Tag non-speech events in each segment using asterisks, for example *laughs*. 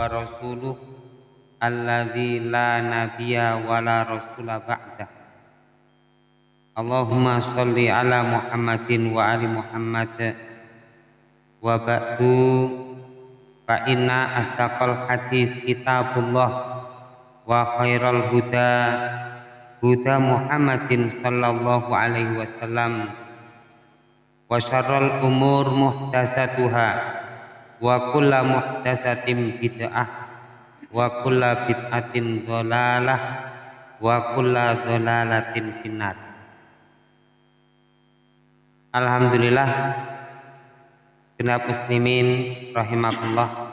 wa rasuluh alladzi la nabiyya wa la rasula ba'dah Allahumma sholli ala Muhammadin wa ali Muhammad. Wa ba'du fa inna astaqal hadis kitabullah wa khairal huda huda Muhammadin sallallahu alaihi wasallam. Wa syarrul umur muhdatsatuha wa kullu muhdatsatin bid'ah. Wa kullu bid'atin dhalalah. Wa kullu dhalalatin finnar. Alhamdulillah. Segenap muslimin rahimakumullah.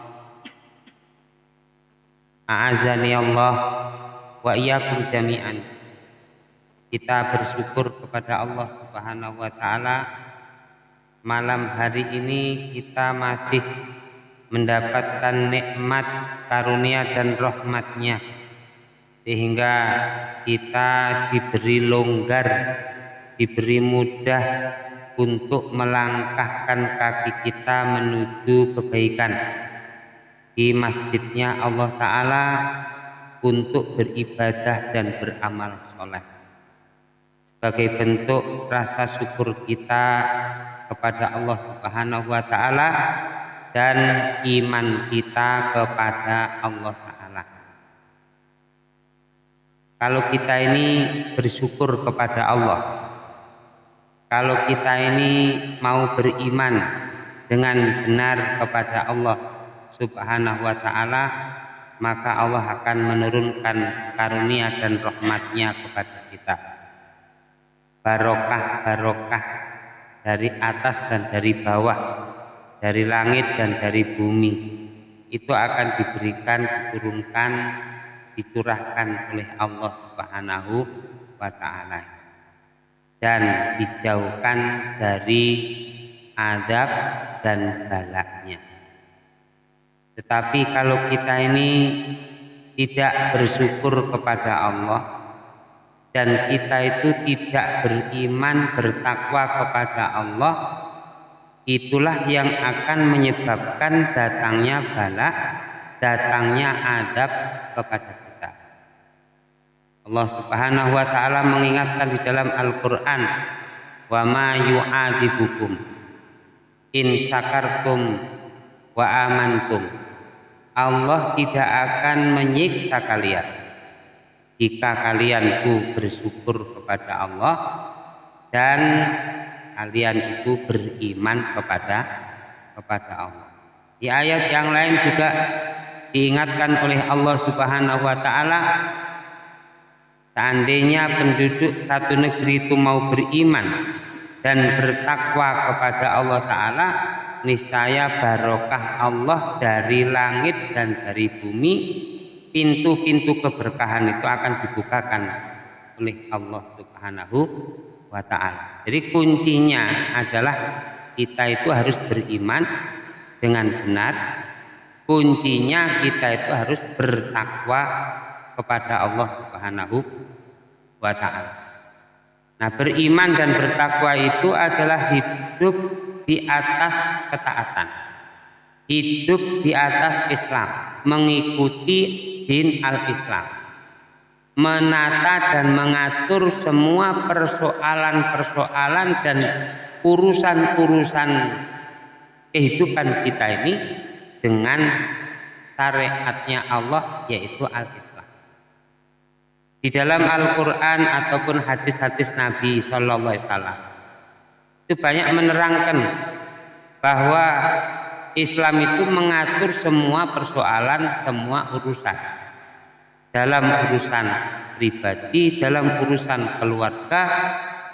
A'azani Allah wa iyyakum jami'an. Kita bersyukur kepada Allah Subhanahu wa taala. Malam hari ini kita masih mendapatkan nikmat karunia dan rahmatnya sehingga kita diberi longgar diberi mudah untuk melangkahkan kaki kita menuju kebaikan. Di masjidnya Allah Ta'ala untuk beribadah dan beramal soleh. Sebagai bentuk rasa syukur kita kepada Allah Subhanahu wa taala dan iman kita kepada Allah taala. Kalau kita ini bersyukur kepada Allah, kalau kita ini mau beriman dengan benar kepada Allah Subhanahu wa taala, maka Allah akan menurunkan karunia dan rahmatnya kepada kita. Barokah-barokah dari atas dan dari bawah, dari langit dan dari bumi. Itu akan diberikan, diturunkan, dicurahkan oleh Allah Subhanahu wa taala. Dan dijauhkan dari adab dan balaknya. Tetapi kalau kita ini tidak bersyukur kepada Allah, dan kita itu tidak beriman bertakwa kepada Allah itulah yang akan menyebabkan datangnya bala datangnya adab kepada kita. Allah Subhanahu wa taala mengingatkan di dalam Al-Qur'an wa ma yu'adibukum in syakartum wa amantum. Allah tidak akan menyiksa kalian. Jika kalian bersyukur kepada Allah dan kalian itu beriman kepada kepada Allah. Di ayat yang lain juga diingatkan oleh Allah Subhanahu wa taala seandainya penduduk satu negeri itu mau beriman dan bertakwa kepada Allah taala niscaya barokah Allah dari langit dan dari bumi pintu-pintu keberkahan itu akan dibukakan oleh Allah Subhanahu wa taala. Jadi kuncinya adalah kita itu harus beriman dengan benar. Kuncinya kita itu harus bertakwa kepada Allah Subhanahu wa taala. Nah, beriman dan bertakwa itu adalah hidup di atas ketaatan. Hidup di atas Islam, mengikuti din al-Islam menata dan mengatur semua persoalan-persoalan dan urusan-urusan kehidupan kita ini dengan syariatnya Allah yaitu al-Islam. Di dalam Al-Quran ataupun hadis-hadis Nabi Shallallahu Alaihi Wasallam itu banyak menerangkan bahwa Islam itu mengatur semua persoalan, semua urusan. Dalam urusan pribadi, dalam urusan keluarga,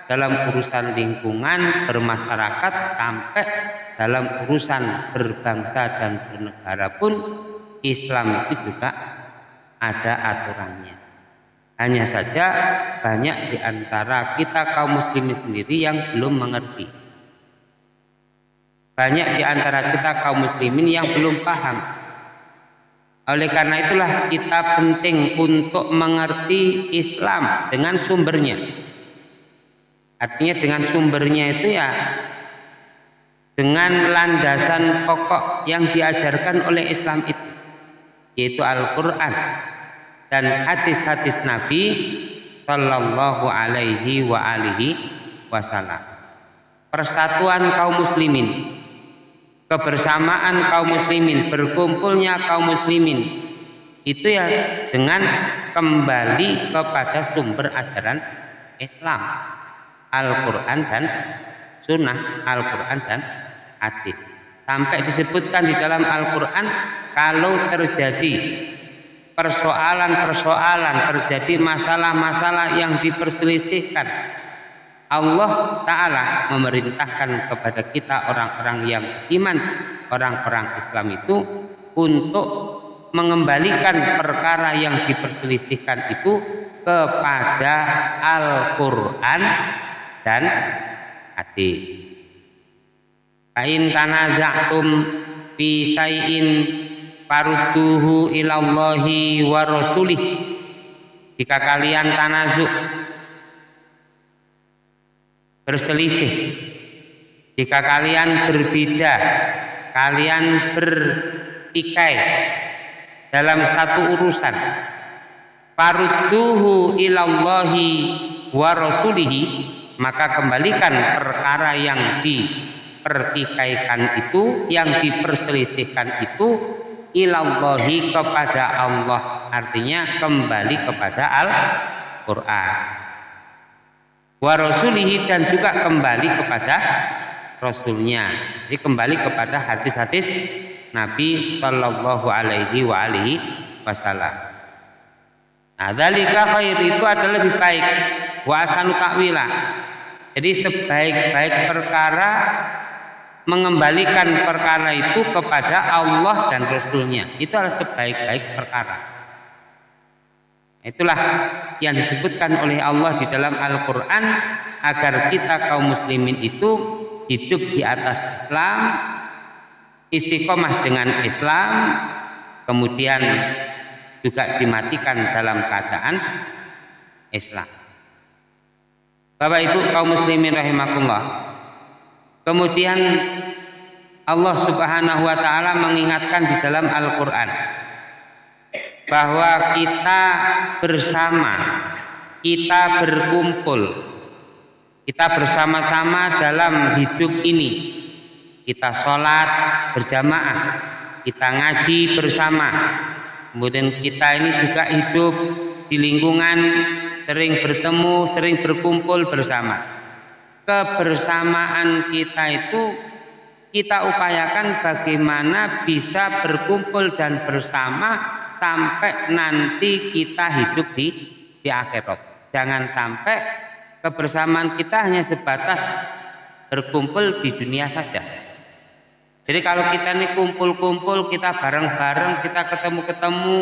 dalam urusan lingkungan, bermasyarakat, sampai dalam urusan berbangsa dan bernegara pun Islam itu juga ada aturannya. Hanya saja banyak di antara kita kaum muslimin sendiri yang belum mengerti banyak di antara kita kaum muslimin yang belum paham. Oleh karena itulah kita penting untuk mengerti Islam dengan sumbernya. Artinya dengan sumbernya itu ya dengan landasan pokok yang diajarkan oleh Islam itu. yaitu Al-Qur'an dan hadis-hadis Nabi sallallahu alaihi wa alihi wasallam. Persatuan kaum muslimin, kebersamaan kaum muslimin, berkumpulnya kaum muslimin itu ya dengan kembali kepada sumber ajaran Islam, Al-Qur'an dan sunnah, Al-Qur'an dan hadis. Sampai disebutkan di dalam Al-Qur'an kalau terjadi persoalan-persoalan, terjadi masalah-masalah yang diperselisihkan. Allah Ta'ala memerintahkan kepada kita orang-orang yang iman, orang-orang Islam itu untuk mengembalikan perkara yang diperselisihkan itu kepada Al-Quran dan hadis. Fa'in tanaza'tum fi syai'in farudduhu ilallahi wa rasulih jika kalian tanazuk berselisih. Jika kalian berbeda kalian bertikai dalam satu urusan. Farudduhu ilallahi wa rasulihi maka kembalikan perkara yang dipertikaikan itu yang diperselisihkan itu ilallahi kepada Allah. Artinya kembali kepada Al-Quran wa rasulihi dan juga kembali kepada Rasulnya jadi kembali kepada hadis-hadis Nabi Shallallahu Alaihi wa alihi Wasallam. Nah, dalika khair itu adalah lebih baik wa asanu takwila. Jadi sebaik-baik perkara mengembalikan perkara itu kepada Allah dan Rasulnya itu adalah sebaik-baik perkara itulah yang disebutkan oleh Allah di dalam Al-Quran agar kita kaum muslimin itu hidup di atas Islam istiqomah dengan Islam kemudian juga dimatikan dalam keadaan Islam. Bapak Ibu kaum muslimin rahimakumullah Kemudian Allah Subhanahu wa taala mengingatkan di dalam Al-Qur'an bahwa kita bersama, kita berkumpul, kita bersama-sama dalam hidup ini. Kita sholat berjamaah, kita ngaji bersama. Kemudian kita ini juga hidup di lingkungan sering bertemu, sering berkumpul bersama kebersamaan kita itu kita upayakan bagaimana bisa berkumpul dan bersama sampai nanti kita hidup di di akhirat. Jangan sampai kebersamaan kita hanya sebatas berkumpul di dunia saja. Jadi kalau kita ini kumpul-kumpul, kita bareng-bareng, kita ketemu-ketemu,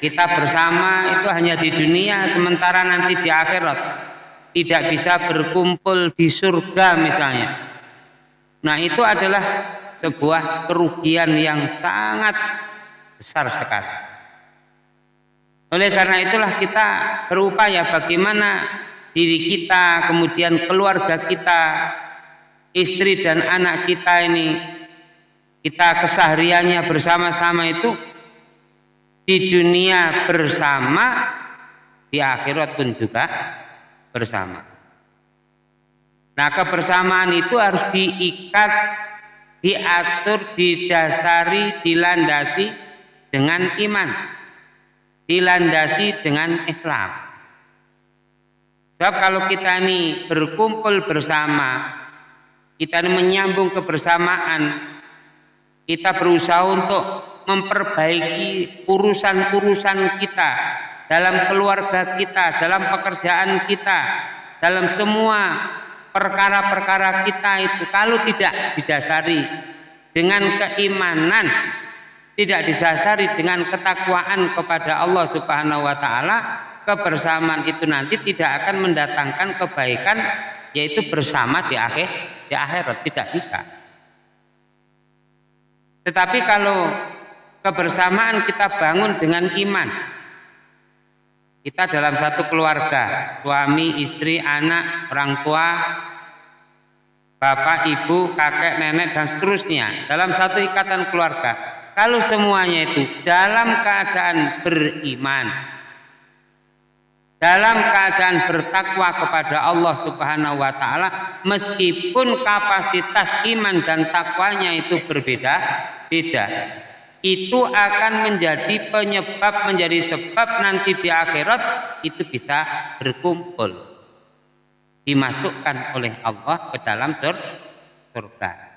kita bersama itu hanya di dunia, sementara nanti di akhirat tidak bisa berkumpul di surga misalnya. Nah itu adalah sebuah kerugian yang sangat besar sekali. Oleh karena itulah kita berupaya bagaimana diri kita, kemudian keluarga kita, istri dan anak kita ini, kita kesehariannya bersama-sama itu di dunia bersama, di akhirat pun juga bersama. Nah, kebersamaan itu harus diikat, diatur, didasari, dilandasi dengan iman. Dilandasi dengan Islam. Sebab kalau kita ini berkumpul bersama, kita ini menyambung kebersamaan, kita berusaha untuk memperbaiki urusan-urusan kita, dalam keluarga kita, dalam pekerjaan kita, dalam semua perkara-perkara kita itu kalau tidak didasari dengan keimanan, tidak didasari dengan ketakwaan kepada Allah Subhanahu wa taala, kebersamaan itu nanti tidak akan mendatangkan kebaikan yaitu bersama di akhir di akhirat tidak bisa. Tetapi kalau kebersamaan kita bangun dengan iman, kita dalam satu keluarga, suami, istri, anak, orang tua, bapak, ibu, kakek, nenek, dan seterusnya. Dalam satu ikatan keluarga. Kalau semuanya itu dalam keadaan beriman, dalam keadaan bertakwa kepada Allah Subhanahu wa taala meskipun kapasitas iman dan takwanya itu berbeda-beda itu akan menjadi penyebab menjadi sebab nanti di akhirat itu bisa berkumpul dimasukkan oleh Allah ke dalam surga.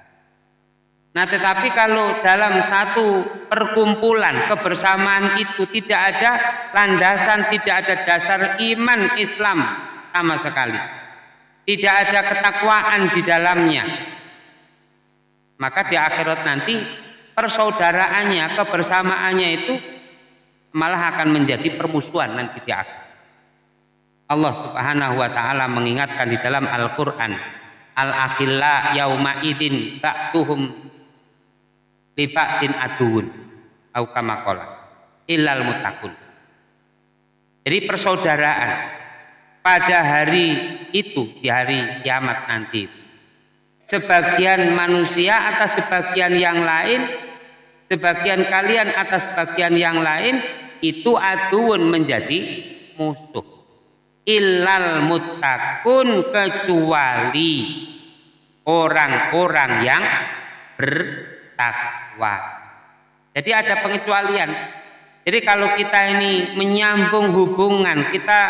Nah, tetapi kalau dalam satu perkumpulan kebersamaan itu tidak ada landasan, tidak ada dasar iman Islam sama sekali. Tidak ada ketakwaan di dalamnya. Maka di akhirat nanti persaudaraannya, kebersamaannya itu malah akan menjadi permusuhan nanti di akhirat. Allah Subhanahu wa taala mengingatkan di dalam Al-Qur'an, Al-akhilla yauma idin libatin aduun au kama qala illal mutakun jadi persaudaraan pada hari itu di hari kiamat nanti sebagian manusia atas sebagian yang lain sebagian kalian atas sebagian yang lain itu aduun menjadi musuh. Illal mutakun kecuali orang-orang yang bertakwa takwa. Jadi ada pengecualian. Jadi kalau kita ini menyambung hubungan, kita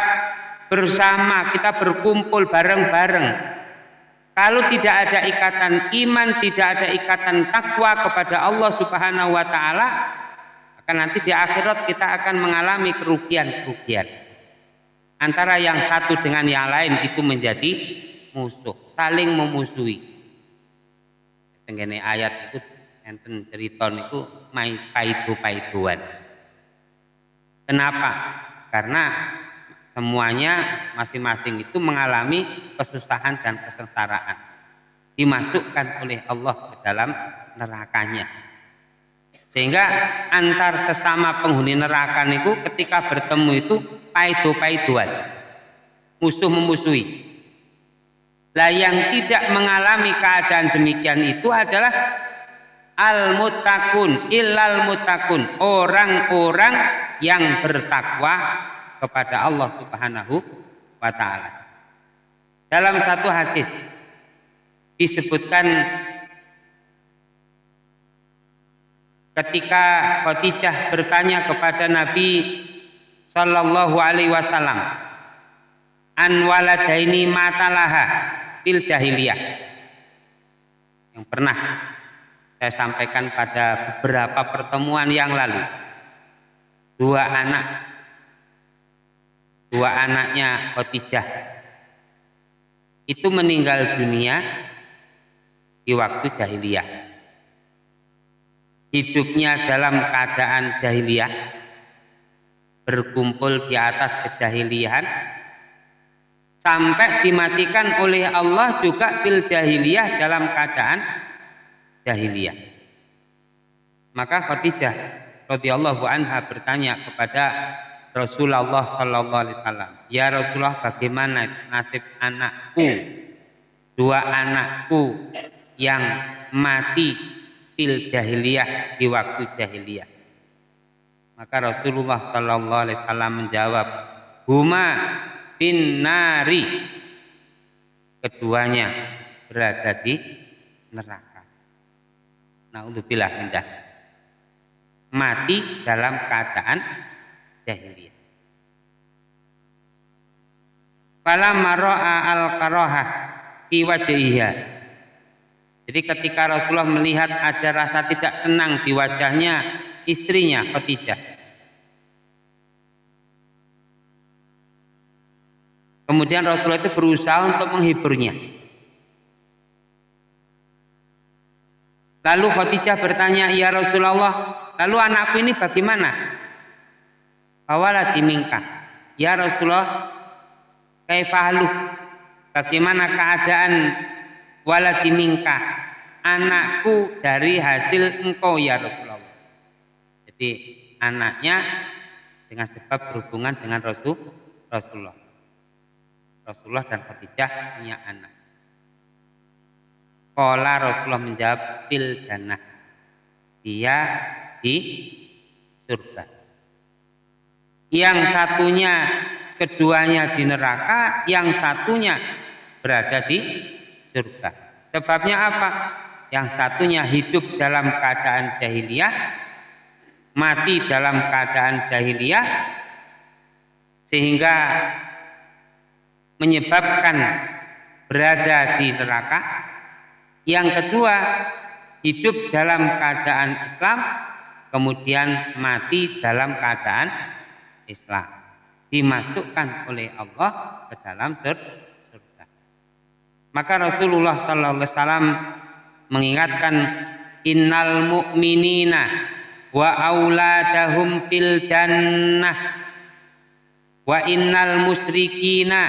bersama, kita berkumpul bareng-bareng. Kalau tidak ada ikatan iman, tidak ada ikatan takwa kepada Allah Subhanahu wa taala, akan nanti di akhirat kita akan mengalami kerugian-kerugian. Antara yang satu dengan yang lain itu menjadi musuh, saling memusuhi. Tenggene ayat itu enten cerita niku mai paidu-paiduan. Kenapa? Karena semuanya masing-masing itu mengalami kesusahan dan kesengsaraan dimasukkan oleh Allah ke dalam nerakanya sehingga antar sesama penghuni neraka niku ketika bertemu itu paidu-paiduan musuh memusuhi lah yang tidak mengalami keadaan demikian itu adalah al mutakun illal mutakun orang-orang yang bertakwa kepada Allah Subhanahu wa taala. Dalam satu hadis disebutkan ketika Khadijah bertanya kepada Nabi sallallahu alaihi wasallam an waladaini matalaha fil jahiliyah yang pernah saya sampaikan pada beberapa pertemuan yang lalu. Dua anak, dua anaknya Khotijah itu meninggal dunia di waktu jahiliyah. Hidupnya dalam keadaan jahiliyah, berkumpul di atas kejahiliahan, sampai dimatikan oleh Allah juga fil jahiliyah dalam keadaan jahiliyah. Maka Khadijah radhiyallahu anha bertanya kepada Rasulullah sallallahu alaihi wasallam, "Ya Rasulullah, bagaimana nasib anakku? Dua anakku yang mati fil jahiliyah di waktu jahiliyah." Maka Rasulullah sallallahu alaihi wasallam menjawab, "Huma bin nari." Keduanya berada di neraka. Naudzubillah indah. Mati dalam keadaan jahiliyah. Fala maro'a al-karoha fi wajhiha. Jadi ketika Rasulullah melihat ada rasa tidak senang di wajahnya istrinya Khadijah. Kemudian Rasulullah itu berusaha untuk menghiburnya. Lalu Khadijah bertanya, "Ya Rasulullah, lalu anakku ini bagaimana?" Awala dimingka. "Ya Rasulullah, kaifahalu?" Bagaimana keadaan waladi minka? Anakku dari hasil engkau ya Rasulullah. Jadi anaknya dengan sebab berhubungan dengan Rasul Rasulullah. Rasulullah dan Khadijah punya anak. Kola Rasulullah menjawab fil jannah. Dia di surga. Yang satunya keduanya di neraka, yang satunya berada di surga. Sebabnya apa? Yang satunya hidup dalam keadaan jahiliyah, mati dalam keadaan jahiliyah, sehingga menyebabkan berada di neraka. Yang kedua, hidup dalam keadaan Islam, kemudian mati dalam keadaan Islam. Dimasukkan oleh Allah ke dalam surga. Maka Rasulullah Wasallam mengingatkan innal mu'minina wa auladahum fil jannah wa innal musyrikina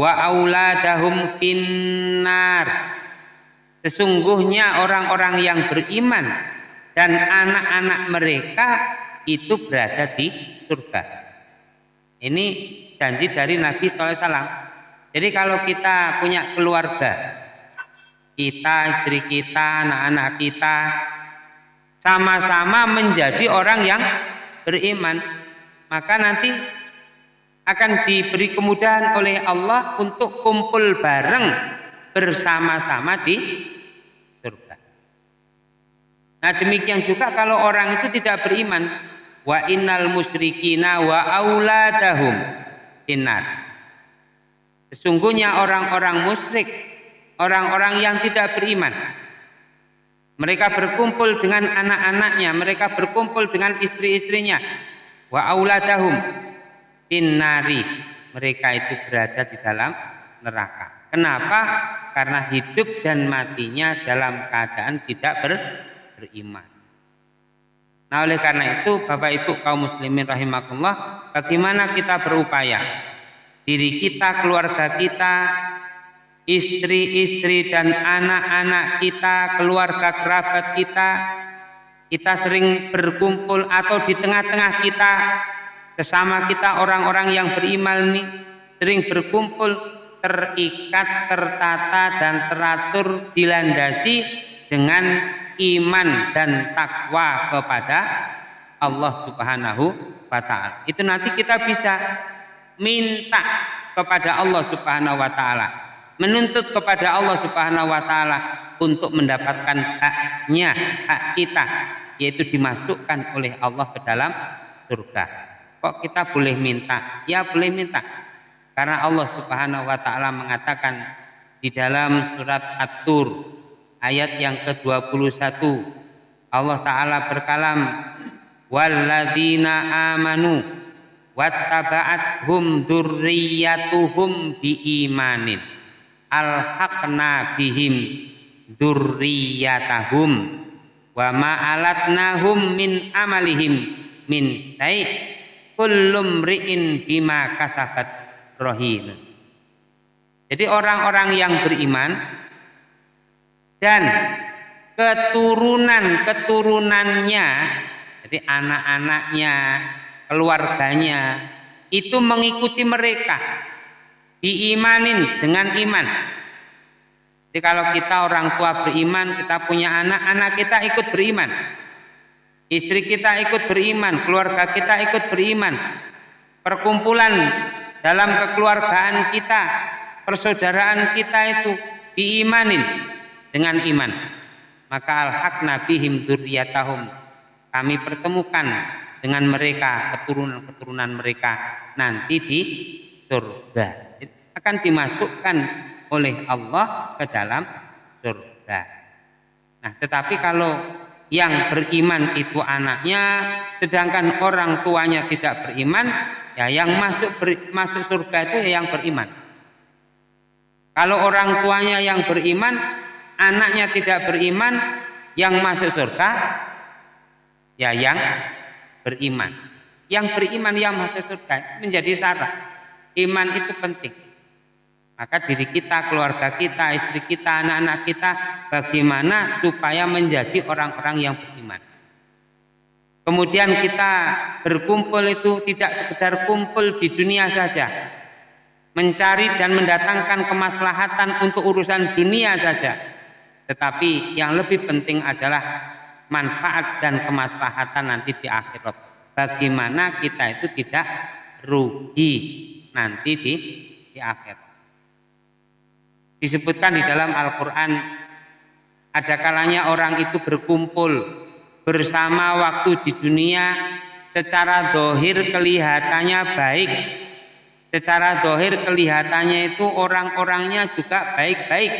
wa auladahum finnar sesungguhnya orang-orang yang beriman dan anak-anak mereka itu berada di surga. Ini janji dari Nabi SAW jadi kalau kita punya keluarga kita, istri kita, anak-anak kita sama-sama menjadi orang yang beriman, maka nanti akan diberi kemudahan oleh Allah untuk kumpul bareng bersama-sama di surga. Nah demikian juga kalau orang itu tidak beriman, wa innal musyrikina wa auladahum innar. Sesungguhnya orang-orang musyrik orang-orang yang tidak beriman. Mereka berkumpul dengan anak-anaknya, mereka berkumpul dengan istri-istrinya. Wa auladahum innari. Mereka itu berada di dalam neraka. Kenapa? Karena hidup dan matinya dalam keadaan tidak ber, beriman. Nah oleh karena itu Bapak Ibu kaum muslimin rahimakumullah bagaimana kita berupaya diri kita, keluarga kita istri-istri dan anak-anak kita, keluarga kerabat kita, kita sering berkumpul atau di tengah-tengah kita, sesama kita orang-orang yang beriman ini, sering berkumpul, terikat, tertata, dan teratur, dilandasi dengan iman dan takwa kepada Allah Subhanahu wa Ta'ala. Itu nanti kita bisa minta kepada Allah Subhanahu wa Ta'ala menuntut kepada Allah Subhanahu wa taala untuk mendapatkan haknya, hak kita yaitu dimasukkan oleh Allah ke dalam surga. Kok kita boleh minta? Ya boleh minta. Karena Allah Subhanahu wa taala mengatakan di dalam surat At-Tur ayat yang ke-21 Allah taala berkalam walladzina amanu wattaba'athum dzurriyyatuhum biimanin alhaqna bihim durriyatahum wa ma'alatnahum min amalihim min syai' kullum ri'in bima kasabat rohin jadi orang-orang yang beriman dan keturunan-keturunannya jadi anak-anaknya keluarganya itu mengikuti mereka diimanin dengan iman. Jadi kalau kita orang tua beriman, kita punya anak, anak kita ikut beriman. Istri kita ikut beriman, keluarga kita ikut beriman. Perkumpulan dalam kekeluargaan kita, persaudaraan kita itu diimanin dengan iman. Maka al-haq nabihim durriyatahum. Kami pertemukan dengan mereka, keturunan-keturunan mereka nanti di surga akan dimasukkan oleh Allah ke dalam surga. Nah, tetapi kalau yang beriman itu anaknya, sedangkan orang tuanya tidak beriman, ya yang masuk ber, masuk surga itu ya yang beriman. Kalau orang tuanya yang beriman, anaknya tidak beriman, yang masuk surga ya yang beriman. Yang beriman yang masuk surga menjadi syarat. Iman itu penting. Maka diri kita, keluarga kita, istri kita, anak-anak kita, bagaimana supaya menjadi orang-orang yang beriman. Kemudian kita berkumpul itu tidak sekedar kumpul di dunia saja. Mencari dan mendatangkan kemaslahatan untuk urusan dunia saja. Tetapi yang lebih penting adalah manfaat dan kemaslahatan nanti di akhirat. Bagaimana kita itu tidak rugi nanti di di akhirat. Disebutkan di dalam Al-Qur'an ada kalanya orang itu berkumpul bersama waktu di dunia secara dohir kelihatannya baik. Secara dohir kelihatannya itu orang-orangnya juga baik-baik.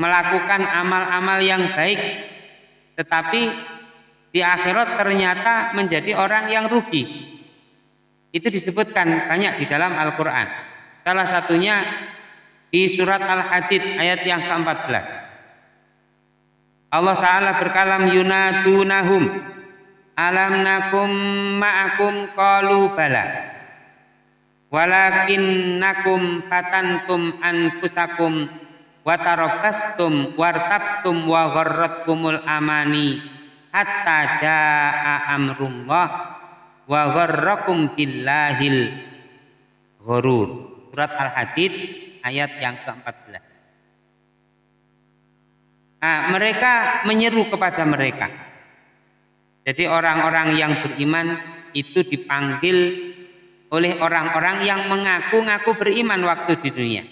Melakukan amal-amal yang baik. Tetapi di akhirat ternyata menjadi orang yang rugi. Itu disebutkan banyak di dalam Al-Quran. Salah satunya di surat Al-Hadid ayat yang ke-14 Allah Ta'ala berkalam yunadunahum alam nakum ma'akum qalu bala. Walakinnakum fatantum anfusakum wa tarabbastum wartabtum wa gharratkumul amani hatta jaa amrullah wa gharrakum billahil ghurur. Surat al-hadid ayat yang ke-14 Nah, mereka menyeru kepada mereka. Jadi orang-orang yang beriman itu dipanggil oleh orang-orang yang mengaku-ngaku beriman waktu di dunia.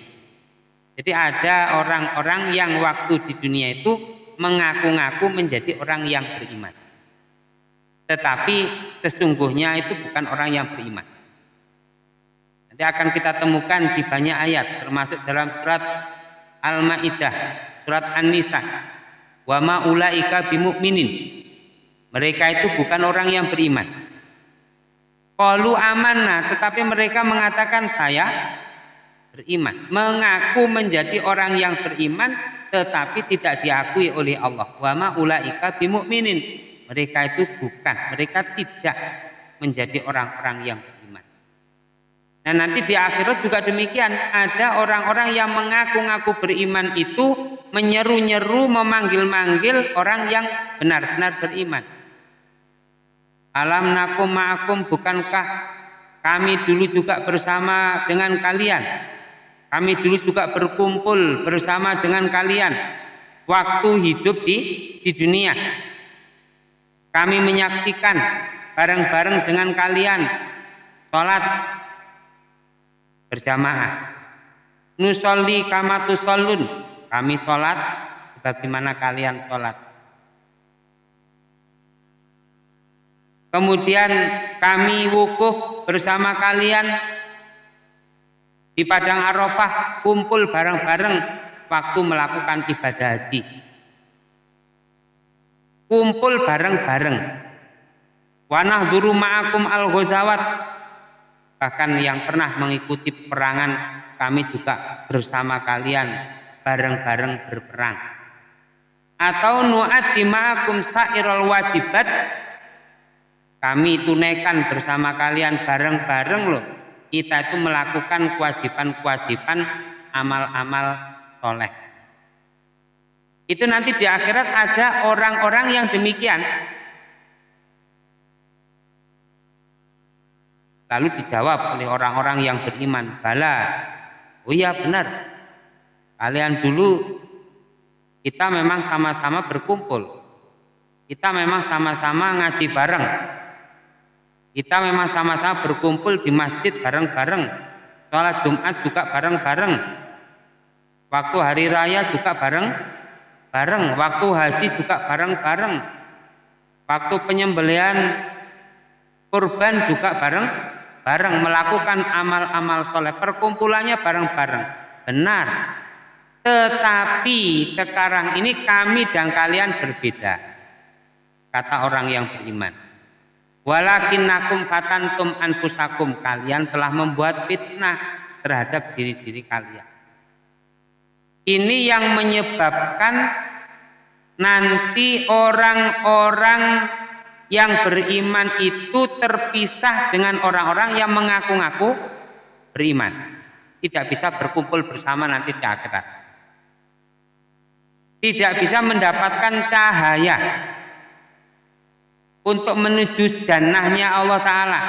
Jadi ada orang-orang yang waktu di dunia itu mengaku-ngaku menjadi orang yang beriman. Tetapi sesungguhnya itu bukan orang yang beriman. Nanti akan kita temukan di banyak ayat termasuk dalam surat Al-Maidah, surat An-Nisa. Wa ma ulaika bimumin. Mereka itu bukan orang yang beriman. Qalu amanah, tetapi mereka mengatakan saya beriman, mengaku menjadi orang yang beriman tetapi tidak diakui oleh Allah. Wa ma ulaika bimumin. Mereka itu bukan, mereka tidak menjadi orang-orang yang. Nah nanti di akhirat juga demikian, ada orang-orang yang mengaku-ngaku beriman itu menyeru-nyeru, memanggil-manggil orang yang benar-benar beriman. Alam nakum ma'akum bukankah kami dulu juga bersama dengan kalian? Kami dulu juga berkumpul bersama dengan kalian waktu hidup di di dunia. Kami menyaksikan bareng-bareng dengan kalian sholat berjamaah. Nusolli kamatu solun. Kami sholat bagaimana kalian sholat. Kemudian kami wukuf bersama kalian di Padang Arafah kumpul bareng-bareng waktu melakukan ibadah haji. Kumpul bareng-bareng. Wanah duru ma'akum al-ghazawat. Bahkan yang pernah mengikuti perangan kami juga bersama kalian bareng-bareng berperang. Atau nu'ati ma'akum sa'irul wajibat kami tunaikan bersama kalian bareng-bareng loh. Kita itu melakukan kewajiban-kewajiban amal-amal soleh. Itu nanti di akhirat ada orang-orang yang demikian. Lalu dijawab oleh orang-orang yang beriman, bala. Oh iya benar. Kalian dulu kita memang sama-sama berkumpul. Kita memang sama-sama ngaji bareng kita memang sama-sama berkumpul di masjid bareng-bareng. Sholat Jumat juga bareng-bareng. Waktu hari raya juga bareng-bareng. Waktu haji juga bareng-bareng. Waktu penyembelian kurban juga bareng-bareng. Melakukan amal-amal soleh. Perkumpulannya bareng-bareng. Benar. Tetapi sekarang ini kami dan kalian berbeda. Kata orang yang beriman Walakin nakum fatantum anfusakum kalian telah membuat fitnah terhadap diri-diri kalian. Ini yang menyebabkan nanti orang-orang yang beriman itu terpisah dengan orang-orang yang mengaku-ngaku beriman. Tidak bisa berkumpul bersama nanti di akhirat. Tidak bisa mendapatkan cahaya untuk menuju jannahnya Allah Ta'ala.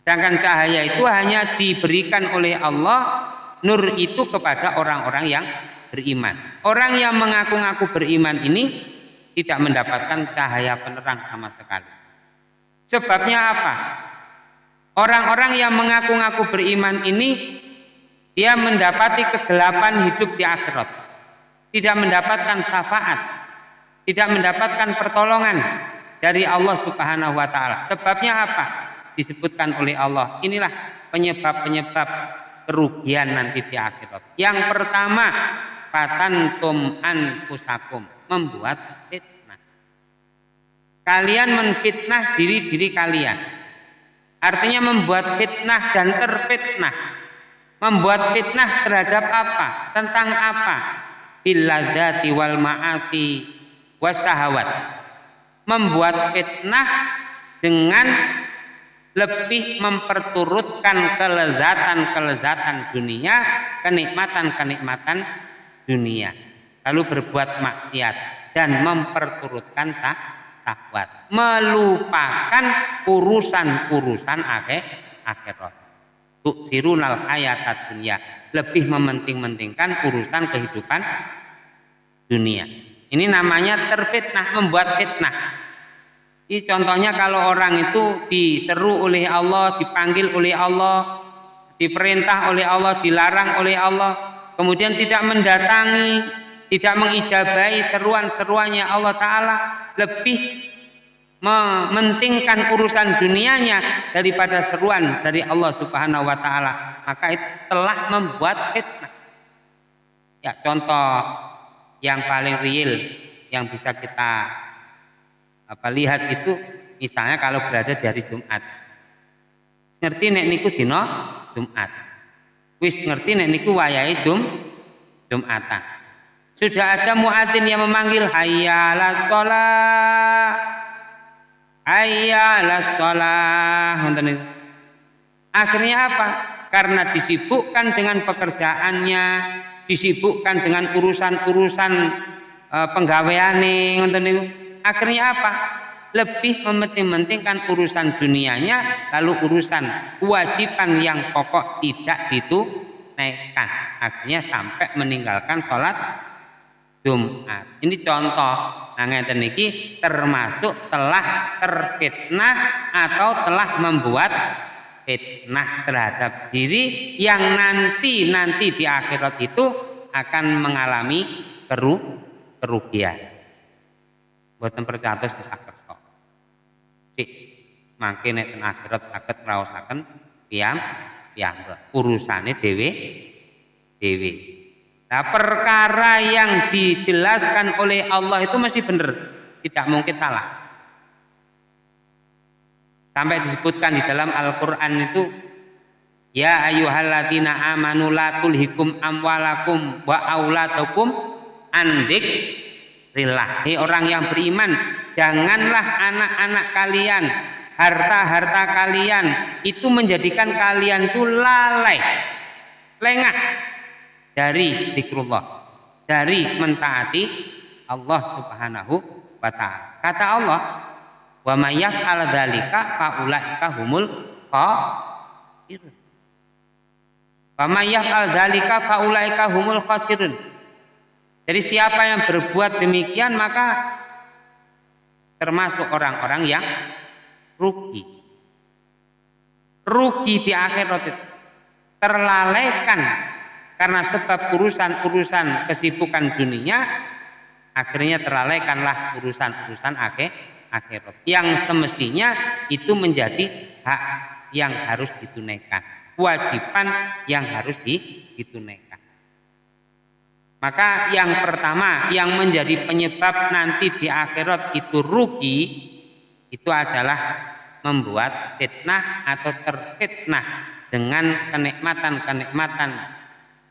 Sedangkan cahaya itu hanya diberikan oleh Allah, nur itu kepada orang-orang yang beriman. Orang yang mengaku-ngaku beriman ini tidak mendapatkan cahaya penerang sama sekali. Sebabnya apa? Orang-orang yang mengaku-ngaku beriman ini dia mendapati kegelapan hidup di akhirat. Tidak mendapatkan syafaat, tidak mendapatkan pertolongan dari Allah Subhanahu wa taala. Sebabnya apa? Disebutkan oleh Allah. Inilah penyebab-penyebab kerugian nanti di akhirat. Yang pertama, patantum anfusakum, membuat. Kalian menfitnah diri-diri kalian. Artinya membuat fitnah dan terfitnah. Membuat fitnah terhadap apa? Tentang apa? Biladzati wal ma'asi wasahawat. Membuat fitnah dengan lebih memperturutkan kelezatan-kelezatan dunia, kenikmatan-kenikmatan dunia. Lalu berbuat maksiat dan memperturutkan syahwat. Melupakan urusan-urusan akhir akhirat. Tuksirunal hayat dunia. Lebih mementing-mentingkan urusan kehidupan dunia. Ini namanya terfitnah, membuat fitnah ini contohnya kalau orang itu diseru oleh Allah, dipanggil oleh Allah, diperintah oleh Allah, dilarang oleh Allah, kemudian tidak mendatangi, tidak mengijabai seruan-seruannya Allah Ta'ala, lebih mementingkan urusan dunianya daripada seruan dari Allah Subhanahu wa taala. Maka itu telah membuat fitnah. Ya contoh yang paling real yang bisa kita apa lihat itu misalnya kalau berada di hari Jumat. Ngerti nek niku dino Jumat. Wis ngerti nek niku wayahe Jum Jumatan sudah ada muadzin yang memanggil hayya la shalah hayya la shalah akhirnya apa? Karena disibukkan dengan pekerjaannya disibukkan dengan urusan-urusan e, akhirnya apa? Lebih mementing-mentingkan urusan dunianya, lalu urusan kewajiban yang pokok tidak ditunaikan. Akhirnya sampai meninggalkan sholat Jumat. Ini contoh. Nah, ngeten termasuk telah terfitnah atau telah membuat fitnah terhadap diri yang nanti nanti di akhirat itu akan mengalami keru kerugian buatan percatus di sakerso cik makin nek ten akhirat saged ngraosaken piyam piyambak urusane dewe dewe nah perkara yang dijelaskan oleh Allah itu mesti benar. Tidak mungkin salah. Sampai disebutkan di dalam Al-Quran itu Ya ayuhalladzina amanu la tulhikum amwalakum wa aulatukum andik Rillah. Hei orang yang beriman, janganlah anak-anak kalian, harta-harta kalian itu menjadikan kalian itu lalai, lengah dari zikrullah, dari mentaati Allah Subhanahu wa taala. Kata Allah, "Wa may yaf'al dzalika faulaika humul khasirun." Wa may yaf'al dzalika faulaika humul khasirun. Jadi siapa yang berbuat demikian maka termasuk orang-orang yang rugi. Rugi di akhirat. Terlalaikan karena sebab urusan-urusan kesibukan dunia akhirnya terlalaikanlah urusan-urusan akhir akhirat. Yang semestinya itu menjadi hak yang harus ditunaikan. Kewajiban yang harus ditunaikan. Maka yang pertama yang menjadi penyebab nanti di akhirat itu rugi itu adalah membuat fitnah atau terfitnah dengan kenikmatan-kenikmatan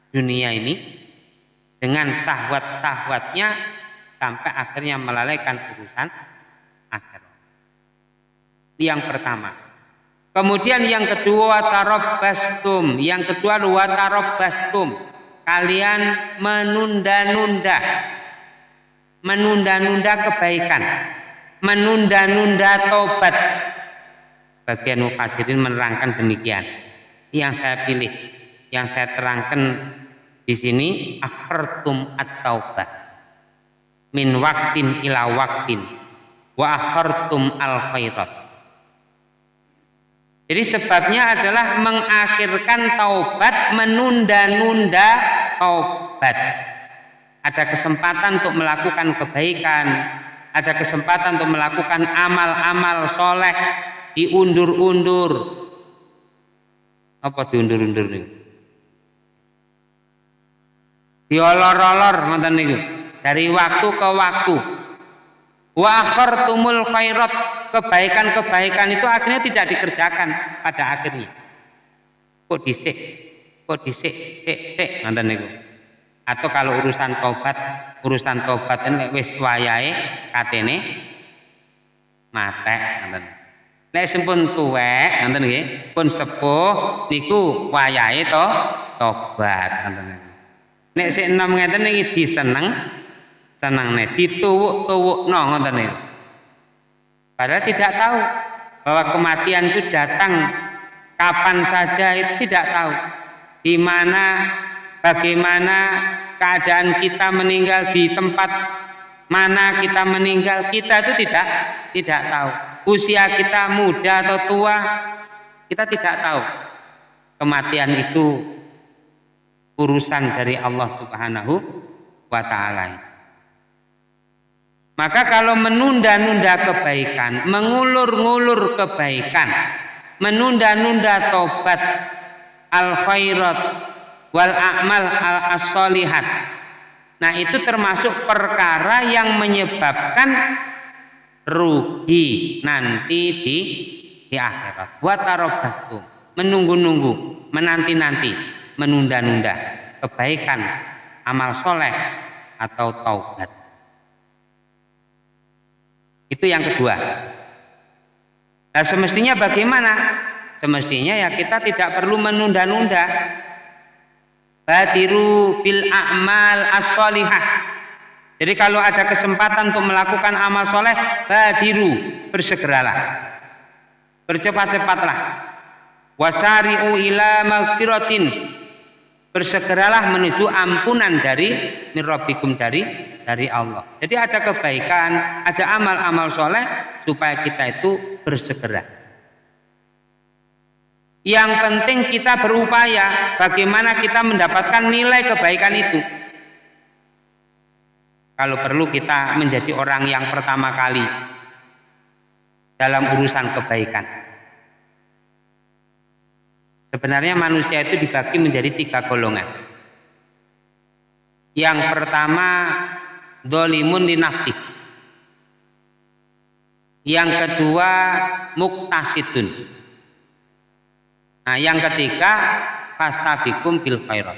dunia ini dengan syahwat-syahwatnya sampai akhirnya melalaikan urusan akhirat. Yang pertama. Kemudian yang kedua bastum, yang kedua bastum kalian menunda-nunda. Menunda-nunda kebaikan. Menunda-nunda tobat bagian mufassirin menerangkan demikian. Yang saya pilih yang saya terangkan di sini akhirtum at-taubah min waktin ila waktin wa akhartum al khairat jadi sebabnya adalah mengakhirkan taubat, menunda-nunda taubat. Ada kesempatan untuk melakukan kebaikan, ada kesempatan untuk melakukan amal-amal soleh, diundur-undur. Apa diundur-undur nih? Diolor-olor ngoten niku. Dari waktu ke waktu. Wa akhartumul khairat kebaikan-kebaikan itu akhirnya tidak dikerjakan pada akhirnya. Kok disik, kok disik, sik, sik, nanti niku. Atau kalau urusan tobat, urusan tobat ini wis wayahe katene matek nanti. Nek sempun tuwek nanti nggih, pun sepuh niku wayahe to tobat nanti niku. Nek sik enom ngeten iki diseneng seneng nek dituwuk-tuwukno ngoten niku. Padahal tidak tahu bahwa kematian itu datang kapan saja itu tidak tahu. Di mana, bagaimana keadaan kita meninggal di tempat mana kita meninggal kita itu tidak tidak tahu. Usia kita muda atau tua kita tidak tahu. Kematian itu urusan dari Allah Subhanahu wa taala. Maka kalau menunda-nunda kebaikan, mengulur-ngulur kebaikan, menunda-nunda tobat al khairat wal a'mal al asolihat. Nah, itu termasuk perkara yang menyebabkan rugi nanti di di akhirat. Buat menunggu-nunggu, menanti-nanti, menunda-nunda kebaikan, amal soleh atau taubat. Itu yang kedua. Nah semestinya bagaimana? Semestinya ya kita tidak perlu menunda-nunda. Badiru bil a'mal as. Jadi kalau ada kesempatan untuk melakukan amal soleh, badiru, bersegeralah. Bercepat-cepatlah. Wasari'u ila magfiratin. Bersegeralah menuju ampunan dari mirrobikum dari dari Allah. Jadi ada kebaikan, ada amal-amal soleh supaya kita itu bersegera. Yang penting kita berupaya bagaimana kita mendapatkan nilai kebaikan itu. Kalau perlu kita menjadi orang yang pertama kali dalam urusan kebaikan. Sebenarnya manusia itu dibagi menjadi tiga golongan. Yang pertama dolimun di. Yang kedua muktasidun. Nah, yang ketiga fasabikum bil khairat.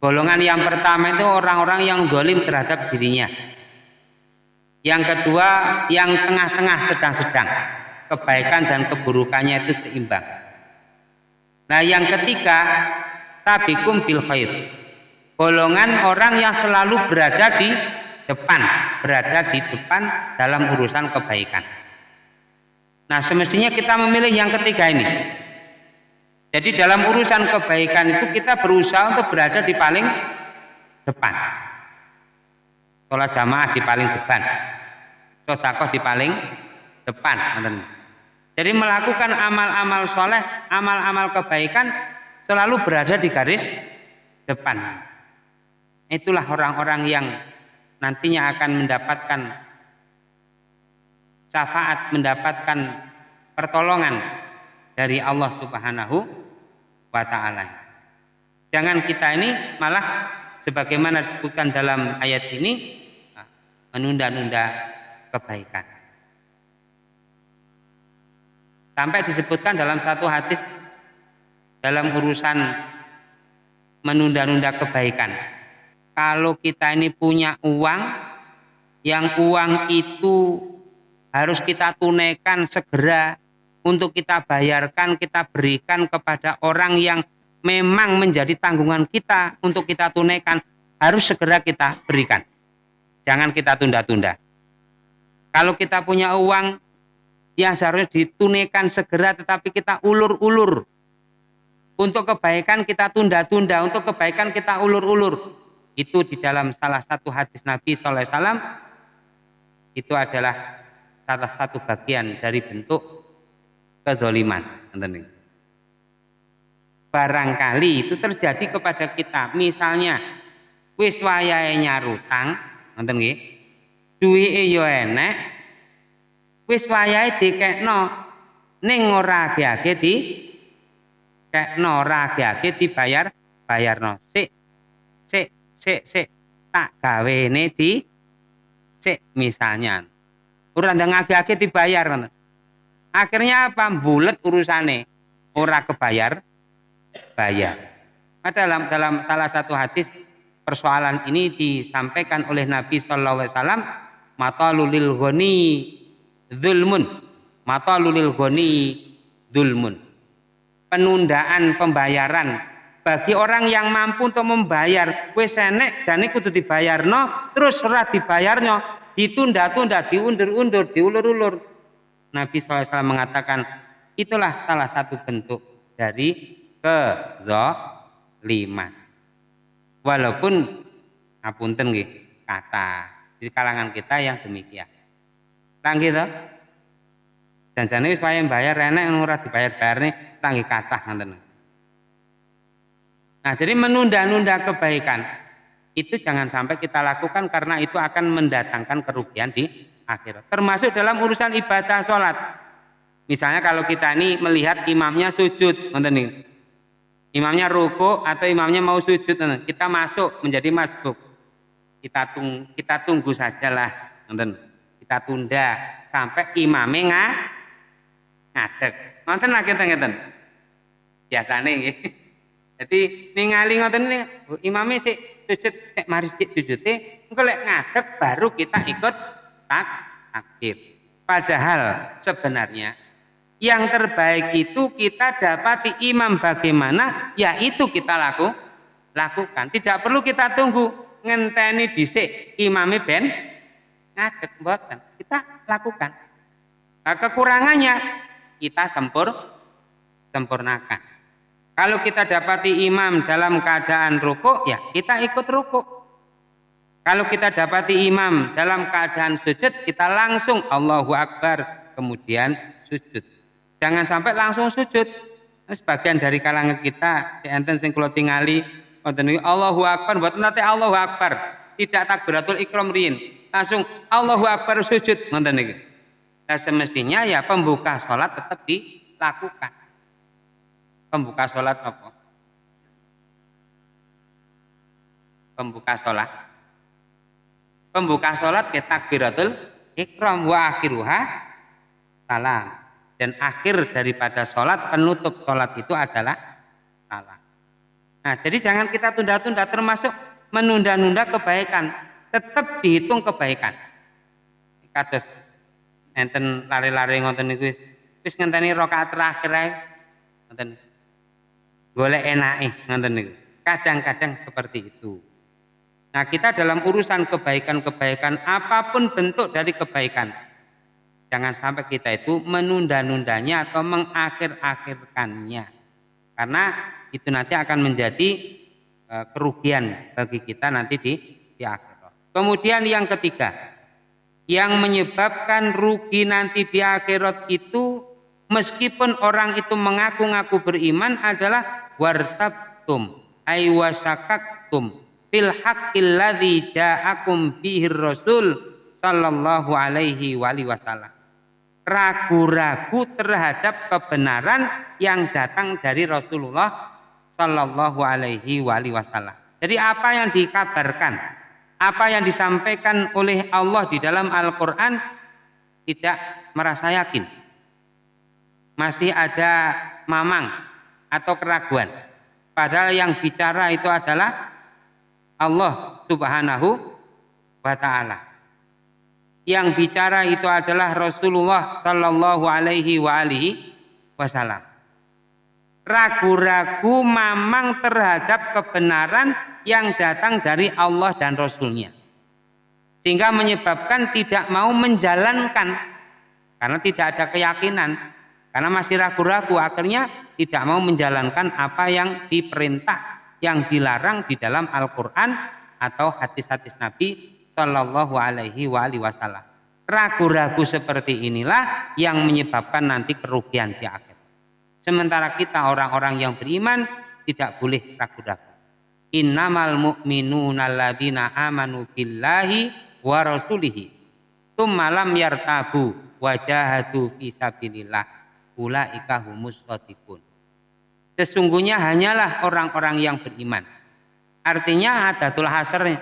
Golongan yang pertama itu orang-orang yang dolim terhadap dirinya. Yang kedua yang tengah-tengah sedang-sedang. Kebaikan dan keburukannya itu seimbang. Nah yang ketiga sabikum bil khair golongan orang yang selalu berada di depan, berada di depan dalam urusan kebaikan. Nah, semestinya kita memilih yang ketiga ini. Jadi dalam urusan kebaikan itu kita berusaha untuk berada di paling depan. Sholat jamaah di paling depan. Sodakoh di paling depan. Jadi melakukan amal-amal soleh, amal-amal kebaikan selalu berada di garis depan. Itulah orang-orang yang nantinya akan mendapatkan syafaat, mendapatkan pertolongan dari Allah Subhanahu wa taala. Jangan kita ini malah sebagaimana disebutkan dalam ayat ini menunda-nunda kebaikan. Sampai disebutkan dalam satu hadis dalam urusan menunda-nunda kebaikan kalau kita ini punya uang, yang uang itu harus kita tunaikan segera untuk kita bayarkan, kita berikan kepada orang yang memang menjadi tanggungan kita untuk kita tunaikan, harus segera kita berikan. Jangan kita tunda-tunda. Kalau kita punya uang yang seharusnya ditunaikan segera tetapi kita ulur-ulur. Untuk kebaikan kita tunda-tunda, untuk kebaikan kita ulur-ulur. Itu di dalam salah satu hadis Nabi SAW itu adalah salah satu bagian dari bentuk kezoliman barangkali itu terjadi kepada kita. Misalnya wis wayahe nyarutang nonton nggih duwike enek wis wayahe dikekno ning ora age-age di kekno ora age-age dibayar bayarno. Sik sik sik sik tak gawene di sik misalnya. Ora ndang age-age dibayar akhirnya apa? Bulet urusane. Ora kebayar bayar. Nah, dalam dalam salah satu hadis persoalan ini disampaikan oleh Nabi Shallallahu Alaihi Wasallam mata lulil goni zulmun. Mata lulil goni zulmun. Penundaan pembayaran. Bagi orang yang mampu untuk membayar wis enek jane kudu dibayarno terus ora dibayarnya ditunda-tunda diundur-undur diulur-ulur. Nabi SAW mengatakan itulah salah satu bentuk dari kezaliman. Walaupun ngapunten nggih kata di kalangan kita yang demikian Tang gitu dan jane wis bayar enek ora dibayar-bayar nih tangi kata ngoten Nah, jadi menunda-nunda kebaikan itu jangan sampai kita lakukan karena itu akan mendatangkan kerugian di akhirat. Termasuk dalam urusan ibadah sholat. Misalnya kalau kita ini melihat imamnya sujud, nonton Imamnya ruku atau imamnya mau sujud, kita masuk menjadi masbuk. Kita tunggu, kita tunggu sajalah, nonton. Kita tunda sampai imamnya nggak ngadeg. Nonton lagi ngeten. Biasanya gitu. *laughs* Jadi ningali ngoten ini imame sik sujud sik mari sik sujude engko lek ngadep baru kita ikut tak takbir. Padahal sebenarnya yang terbaik itu kita dapati imam bagaimana yaitu kita laku lakukan. Tidak perlu kita tunggu ngenteni dhisik imame ben ngadeg mboten. Kita lakukan. Nah, kekurangannya kita sempur sempurnakan. Kalau kita dapati imam dalam keadaan rukuk, ya kita ikut rukuk. Kalau kita dapati imam dalam keadaan sujud, kita langsung Allahu Akbar, kemudian sujud. Jangan sampai langsung sujud. Sebagian dari kalangan kita, enten sing kula tingali, Allahu Akbar, buat nanti Allahu Akbar. Tidak takbiratul ikram riin. Langsung Allahu Akbar sujud. Ngoten niki. Nah, semestinya ya pembuka sholat tetap dilakukan pembuka sholat apa? Pembuka sholat. Pembuka sholat ke takbiratul ikram wa akhiruha salam. Dan akhir daripada sholat, penutup sholat itu adalah salam. Nah, jadi jangan kita tunda-tunda termasuk menunda-nunda kebaikan. Tetap dihitung kebaikan. Kados enten lari-lari ngoten niku wis wis ngenteni rakaat terakhir ae. Ngoten golek enake ngoten niku. Kadang-kadang seperti itu. Nah, kita dalam urusan kebaikan-kebaikan apa pun bentuk dari kebaikan. Jangan sampai kita itu menunda-nundanya atau mengakhir-akhirkannya. Karena itu nanti akan menjadi e, kerugian bagi kita nanti di di akhirat. Kemudian yang ketiga, yang menyebabkan rugi nanti di akhirat itu meskipun orang itu mengaku-ngaku beriman adalah wartabtum ay wasakaktum fil ja'akum bihi rasul sallallahu alaihi wasallam. Ragu-ragu terhadap kebenaran yang datang dari Rasulullah sallallahu alaihi wasallam. Jadi apa yang dikabarkan apa yang disampaikan oleh Allah di dalam Al-Qur'an tidak merasa yakin masih ada mamang atau keraguan. Padahal yang bicara itu adalah Allah Subhanahu wa taala. Yang bicara itu adalah Rasulullah sallallahu alaihi wa alihi wasallam. Ragu-ragu mamang terhadap kebenaran yang datang dari Allah dan Rasulnya. Sehingga menyebabkan tidak mau menjalankan karena tidak ada keyakinan karena masih ragu-ragu akhirnya tidak mau menjalankan apa yang diperintah, yang dilarang di dalam Al-Quran atau hadis-hadis Nabi Shallallahu Alaihi Wasallam. Ragu-ragu seperti inilah yang menyebabkan nanti kerugian di akhir. Sementara kita orang-orang yang beriman tidak boleh ragu-ragu. Innamal mu'minuna alladzina amanu billahi wa rasulihi. Tsumma lam yartabu wajahadu fi sabilillah. Ulaika humus shadiqun. Sesungguhnya hanyalah orang-orang yang beriman. Artinya adatul hasrnya.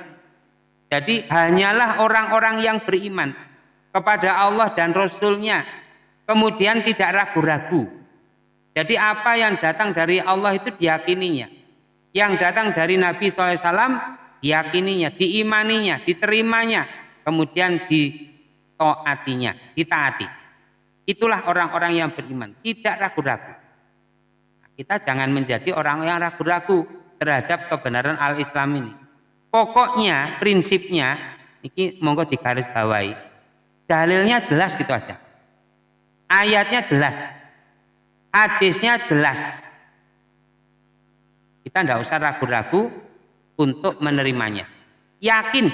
Jadi hanyalah orang-orang yang beriman kepada Allah dan Rasulnya. Kemudian tidak ragu-ragu. Jadi apa yang datang dari Allah itu diyakininya. Yang datang dari Nabi SAW diyakininya, diimaninya, diterimanya. Kemudian ditaatinya, ditaati. Itulah orang-orang yang beriman. Tidak ragu-ragu. Kita jangan menjadi orang yang ragu-ragu terhadap kebenaran al-Islam ini. Pokoknya, prinsipnya, ini monggo digaris bawahi Dalilnya jelas gitu aja. Ayatnya jelas. Hadisnya jelas. Kita tidak usah ragu-ragu untuk menerimanya. Yakin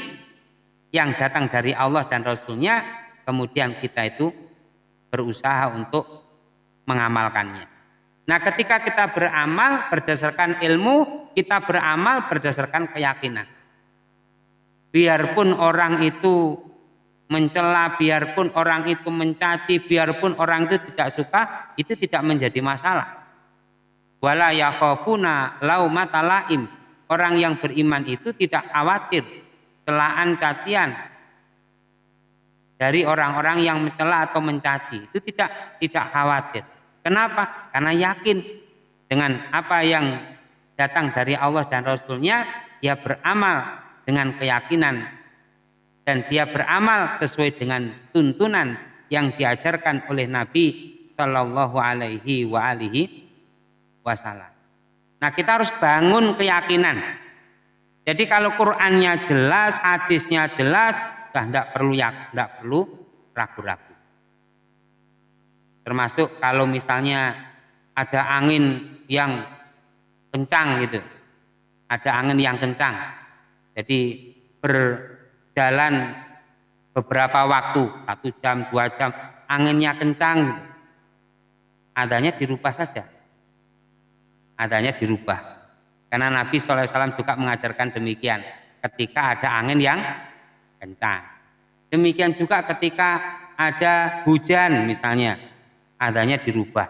yang datang dari Allah dan Rasulnya, kemudian kita itu berusaha untuk mengamalkannya. Nah ketika kita beramal berdasarkan ilmu, kita beramal berdasarkan keyakinan. Biarpun orang itu mencela biarpun orang itu mencaci biarpun orang itu tidak suka itu tidak menjadi masalah wala yakhafuna laumata laim orang yang beriman itu tidak khawatir celaan cacian dari orang-orang yang mencela atau mencaci. Itu tidak tidak khawatir. Kenapa? Karena yakin dengan apa yang datang dari Allah dan Rasulnya dia beramal dengan keyakinan. Dan dia beramal sesuai dengan tuntunan yang diajarkan oleh Nabi Shallallahu Alaihi wa Wasallam. Nah kita harus bangun keyakinan. Jadi kalau Qurannya jelas, hadisnya jelas, sudah tidak perlu ya, tidak perlu ragu-ragu. Termasuk kalau misalnya ada angin yang kencang gitu, ada angin yang kencang, jadi ber jalan beberapa waktu, satu jam, dua jam, anginnya kencang, adanya dirubah saja. Adanya dirubah. Karena Nabi SAW juga mengajarkan demikian ketika ada angin yang kencang. Demikian juga ketika ada hujan misalnya, adanya dirubah.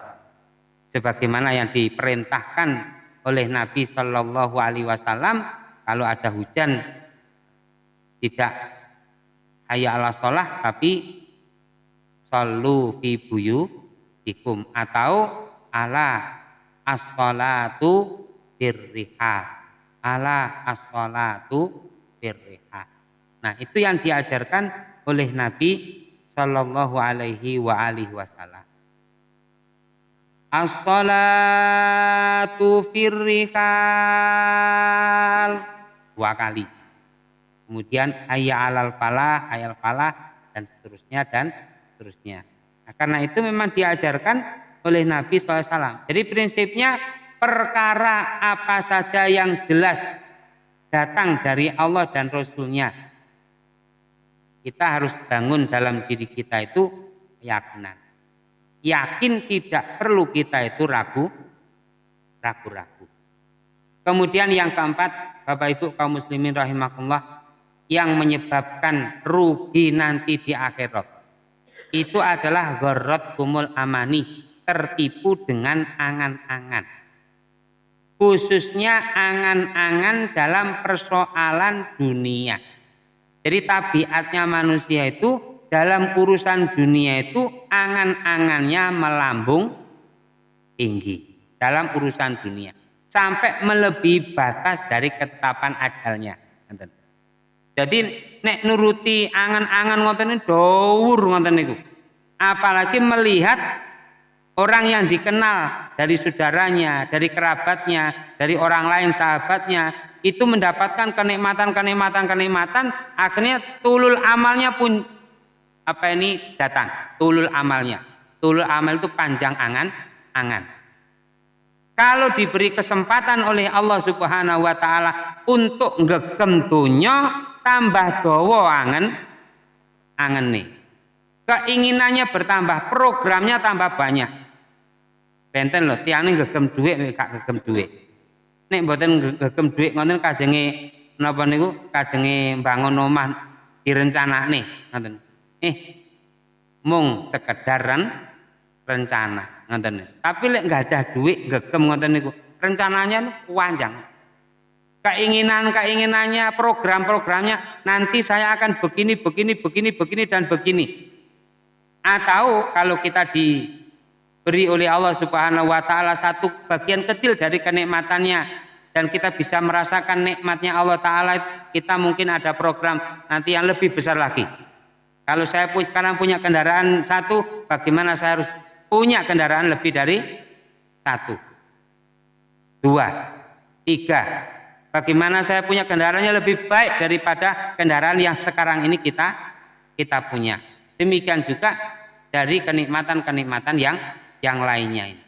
Sebagaimana yang diperintahkan oleh Nabi Shallallahu Alaihi Wasallam, kalau ada hujan tidak hayya ala sholah tapi sallu fi ikum atau ala as-sholatu birriha ala as-sholatu birriha nah itu yang diajarkan oleh Nabi Sallallahu alaihi wa alihi wasallam. As-sholatu firrihal dua kali. Kemudian ayya alal falah, ayal falah dan seterusnya dan seterusnya. Nah, karena itu memang diajarkan oleh Nabi SAW. Jadi prinsipnya perkara apa saja yang jelas datang dari Allah dan Rasulnya. Kita harus bangun dalam diri kita itu keyakinan. Yakin tidak perlu kita itu ragu, ragu-ragu. Kemudian yang keempat, Bapak Ibu kaum muslimin rahimakumullah, yang menyebabkan rugi nanti di akhirat itu adalah gorot kumul amani tertipu dengan angan-angan. Khususnya angan-angan dalam persoalan dunia. Jadi tabiatnya manusia itu dalam urusan dunia itu angan-angannya melambung tinggi dalam urusan dunia. Sampai melebihi batas dari ketetapan ajalnya. Jadi nek nuruti angan-angan ngoten dawur ngoten niku. Apalagi melihat orang yang dikenal dari saudaranya, dari kerabatnya, dari orang lain sahabatnya itu mendapatkan kenikmatan-kenikmatan kenikmatan akhirnya tulul amalnya pun apa ini datang. Tulul amalnya. Tulul amal itu panjang angan angan. Kalau diberi kesempatan oleh Allah Subhanahu wa taala untuk ngegem tambah dawa angen angen nih. Keinginannya bertambah programnya tambah banyak benten loh tiang ngegem duit gak ngegem duit nek mboten ngegem duit ngoten kajenge napa niku? Kajenge bangun omah direncanakne ngoten. Eh mung sekedaran rencana ngoten. Tapi lek nggak ada duit gegem ngoten niku rencananya panjang. Keinginan-keinginannya program-programnya nanti saya akan begini begini begini begini dan begini. Atau kalau kita diberi oleh Allah Subhanahu wa taala satu bagian kecil dari kenikmatannya dan kita bisa merasakan nikmatnya Allah Ta'ala. Kita mungkin ada program nanti yang lebih besar lagi. Kalau saya sekarang punya kendaraan satu bagaimana saya harus punya kendaraan lebih dari satu? Dua. Tiga. Bagaimana saya punya kendaraannya lebih baik daripada kendaraan yang sekarang ini kita kita punya? Demikian juga dari kenikmatan-kenikmatan yang yang lainnya ini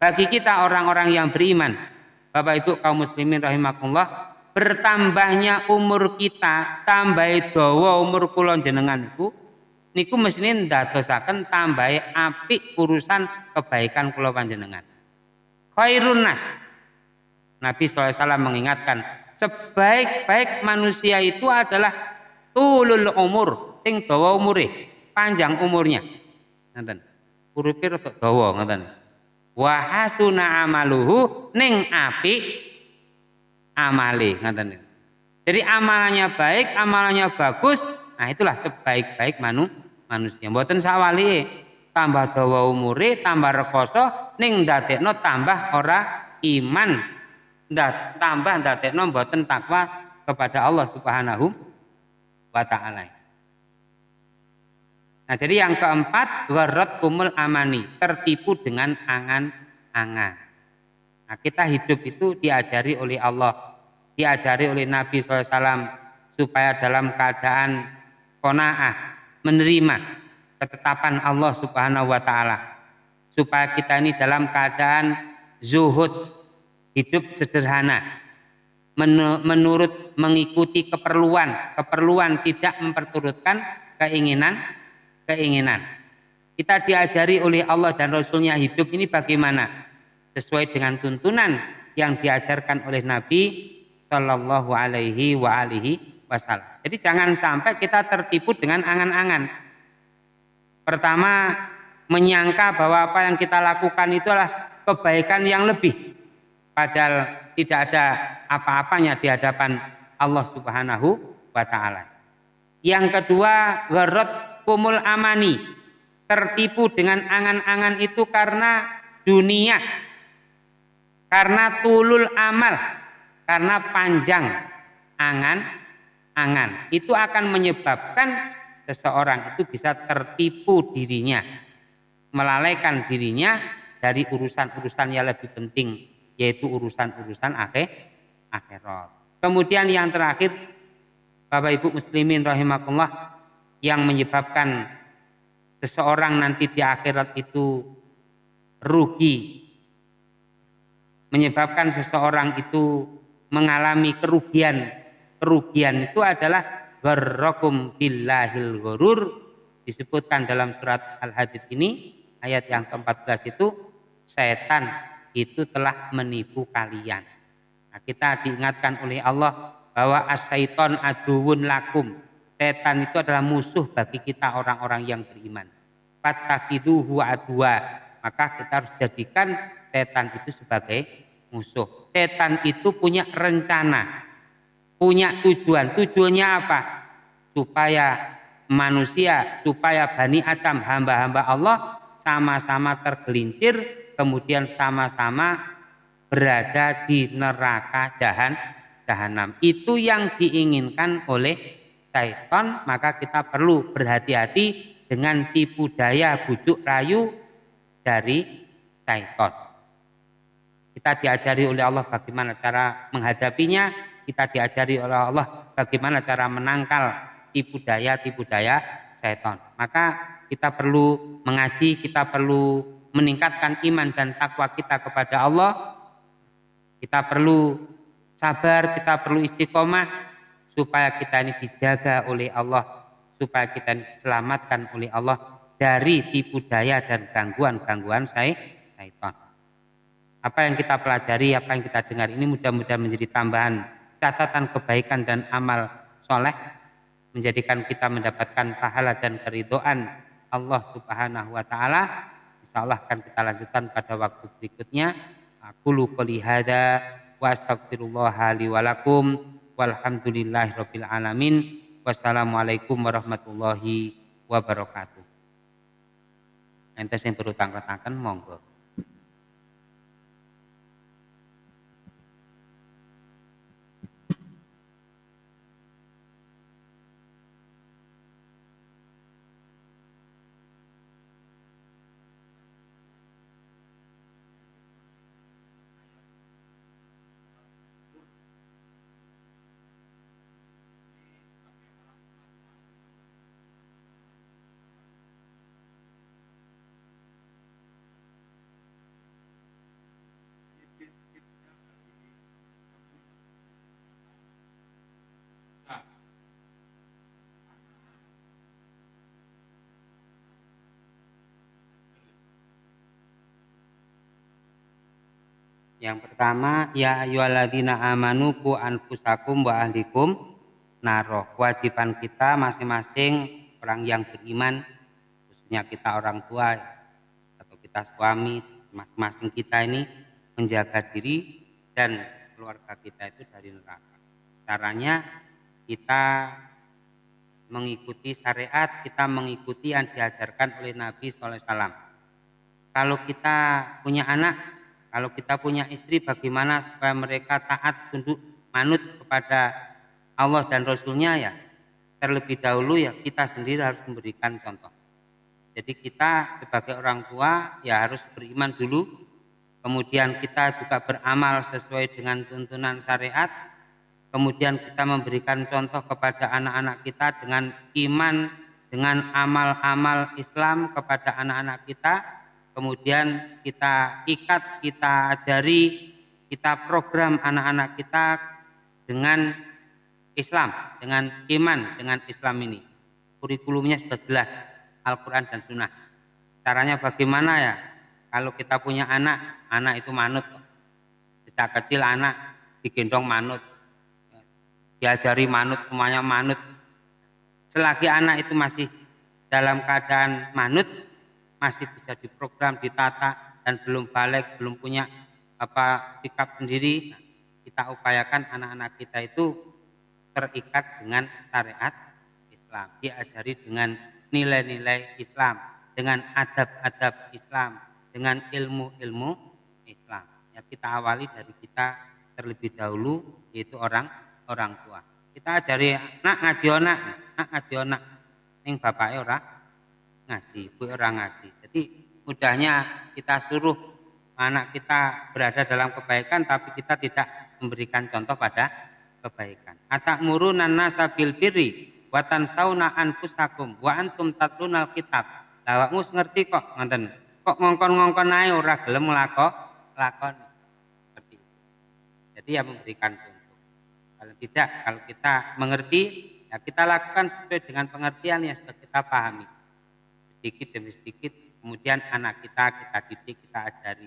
bagi kita orang-orang yang beriman Bapak Ibu kaum muslimin rahimakumullah, bertambahnya umur kita, tambah dawa umur kula jenengan iku niku mesti ndadosaken tambah apik urusan kebaikan kula panjenengan. Khairun nas. Nabi SAW mengingatkan, sebaik-baik manusia itu adalah tulul umur, sing dawa umure, panjang umurnya. Ngoten. Urupe rada dawa ngoten wahasuna amaluhu ning api amali ngaten jadi amalannya baik amalannya bagus nah itulah sebaik-baik manu manusia. Mboten sawali tambah dawa umure tambah rekoso ning ndadekno tambah ora iman. Ndat tambah ndadekno mboten takwa kepada Allah Subhanahu wa taala Nah, jadi yang keempat, gharat kumul amani, tertipu dengan angan-angan. Nah, kita hidup itu diajari oleh Allah, diajari oleh Nabi SAW supaya dalam keadaan kona'ah, menerima ketetapan Allah Subhanahu wa taala. Supaya kita ini dalam keadaan zuhud, hidup sederhana, menurut mengikuti keperluan, keperluan tidak memperturutkan keinginan keinginan. Kita diajari oleh Allah dan Rasulnya hidup ini bagaimana? Sesuai dengan tuntunan yang diajarkan oleh Nabi Shallallahu Alaihi wa alihi Wasallam. Jadi jangan sampai kita tertipu dengan angan-angan. Pertama, menyangka bahwa apa yang kita lakukan itu adalah kebaikan yang lebih. Padahal tidak ada apa-apanya di hadapan Allah Subhanahu wa taala. Yang kedua, gharot kumul amani. Tertipu dengan angan-angan itu karena dunia karena tulul amal. Karena panjang angan-angan itu akan menyebabkan seseorang itu bisa tertipu dirinya. Melalaikan dirinya dari urusan-urusan yang lebih penting yaitu urusan-urusan akhir akhirat. Kemudian yang terakhir Bapak Ibu muslimin rahimakumullah yang menyebabkan seseorang nanti di akhirat itu rugi. Menyebabkan seseorang itu mengalami kerugian. Kerugian itu adalah gharrakum billahil ghurur. Disebutkan dalam surat Al-Hadid ini ayat yang ke-14 itu setan itu telah menipu kalian. Nah, kita diingatkan oleh Allah bahwa asyaiton aduun lakum setan itu adalah musuh bagi kita orang-orang yang beriman. Fatakiduhu adwa. Maka kita harus jadikan setan itu sebagai musuh. Setan itu punya rencana, punya tujuan. Tujuannya apa? Supaya manusia, supaya Bani Adam, hamba-hamba Allah sama-sama tergelincir, kemudian sama-sama berada di neraka jahan, jahanam. Itu yang diinginkan oleh syaitan maka kita perlu berhati-hati dengan tipu daya bujuk rayu dari syaitan. Kita diajari oleh Allah bagaimana cara menghadapinya, kita diajari oleh Allah bagaimana cara menangkal tipu daya tipu daya syaitan. Maka kita perlu mengaji, kita perlu meningkatkan iman dan takwa kita kepada Allah, kita perlu sabar, kita perlu istiqomah supaya kita ini dijaga oleh Allah, supaya kita ini diselamatkan oleh Allah dari tipu daya dan gangguan-gangguan syaitan. Apa yang kita pelajari, apa yang kita dengar ini mudah-mudahan menjadi tambahan catatan kebaikan dan amal soleh menjadikan kita mendapatkan pahala dan keridoan Allah Subhanahu wa taala. Insyaallah akan kita lanjutkan pada waktu berikutnya. Aku qouli hada wa lakum walhamdulillahirabbil alamin. Wassalamualaikum warahmatullahi wabarakatuh. Entes yang berutang-retangkan monggo. Yang pertama, ya ayyuhalladzina amanu ku anfusakum wa ahlikum naroh. Kewajiban kita masing-masing orang yang beriman, khususnya kita orang tua atau kita suami, masing-masing kita ini menjaga diri dan keluarga kita itu dari neraka. Caranya kita mengikuti syariat, kita mengikuti yang diajarkan oleh Nabi SAW. Kalau kita punya anak, kalau kita punya istri bagaimana supaya mereka taat tunduk manut kepada Allah dan Rasulnya ya? Terlebih dahulu ya kita sendiri harus memberikan contoh. Jadi kita sebagai orang tua ya harus beriman dulu, kemudian kita juga beramal sesuai dengan tuntunan syariat, kemudian kita memberikan contoh kepada anak-anak kita dengan iman, dengan amal-amal Islam kepada anak-anak kita, kemudian kita ikat, kita ajari, kita program anak-anak kita dengan Islam, dengan iman, dengan Islam ini. Kurikulumnya sudah jelas, Al-Quran dan Sunnah. Caranya bagaimana ya? Kalau kita punya anak, anak itu manut. Sejak kecil anak digendong manut. Diajari manut, semuanya manut. Selagi anak itu masih dalam keadaan manut, masih bisa diprogram, ditata dan belum balik, belum punya apa sikap sendiri, nah, kita upayakan anak-anak kita itu terikat dengan syariat Islam, diajari dengan nilai-nilai Islam, dengan adab-adab Islam, dengan ilmu-ilmu Islam. Ya kita awali dari kita terlebih dahulu yaitu orang orang tua. Kita ajari nak ngaji nak, nak ngaji nak, ning bapaknya orang ngaji, ibu orang ngaji. Jadi mudahnya kita suruh anak kita berada dalam kebaikan tapi kita tidak memberikan contoh pada kebaikan. Atak murunan nasa bil birri watan sauna anfusakum wa antum tatlunal kitab. Lawakmu ngerti kok ngonten. Kok ngongkon-ngongkon ae ora gelem lakon. Itu. Jadi ya memberikan contoh. Kalau tidak, kalau kita mengerti, ya kita lakukan sesuai dengan pengertian yang sudah kita pahami sedikit demi sedikit kemudian anak kita kita didik kita ajari.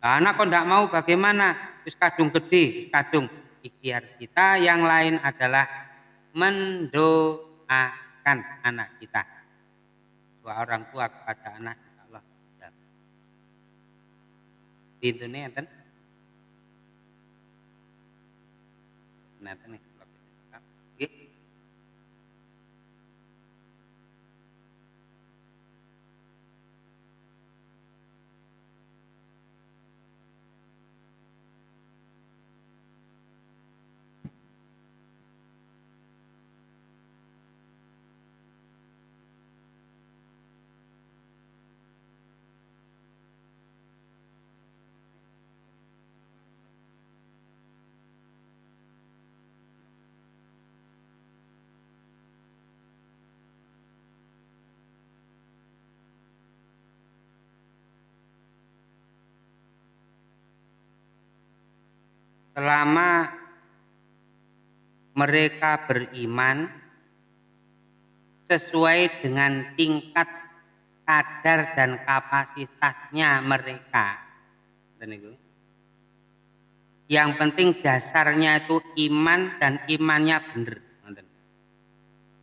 Nah, anak kok tidak mau bagaimana? Terus kadung gede kadung. Ikhtiar kita yang lain adalah mendoakan anak kita. Dua orang tua kepada anak insya Allah. Di Indonesia nih selama mereka beriman sesuai dengan tingkat kadar dan kapasitasnya mereka. Yang penting dasarnya itu iman dan imannya benar.